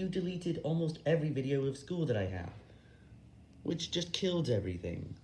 you deleted almost every video of school that I have, which just killed everything.